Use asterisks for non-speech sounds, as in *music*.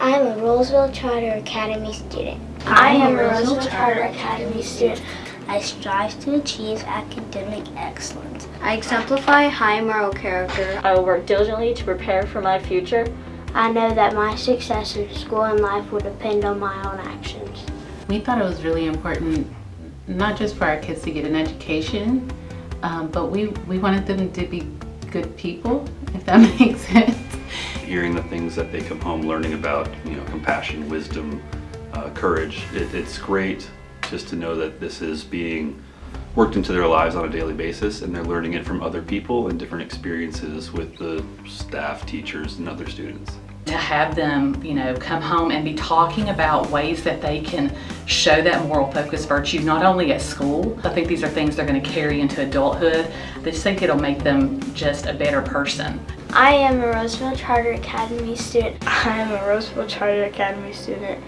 I am a Roseville Charter Academy student. I am a Roseville Charter Academy student. I strive to achieve academic excellence. I exemplify high moral character. I will work diligently to prepare for my future. I know that my success in school and life will depend on my own actions. We thought it was really important, not just for our kids to get an education, um, but we, we wanted them to be good people, if that *laughs* makes sense. Hearing the things that they come home learning about, you know, compassion, wisdom, uh, courage, it, it's great just to know that this is being worked into their lives on a daily basis and they're learning it from other people and different experiences with the staff, teachers, and other students. To have them, you know, come home and be talking about ways that they can show that moral focus virtue, not only at school. I think these are things they're going to carry into adulthood. I just think it'll make them just a better person. I am a Roseville Charter Academy student. I am a Roseville Charter Academy student.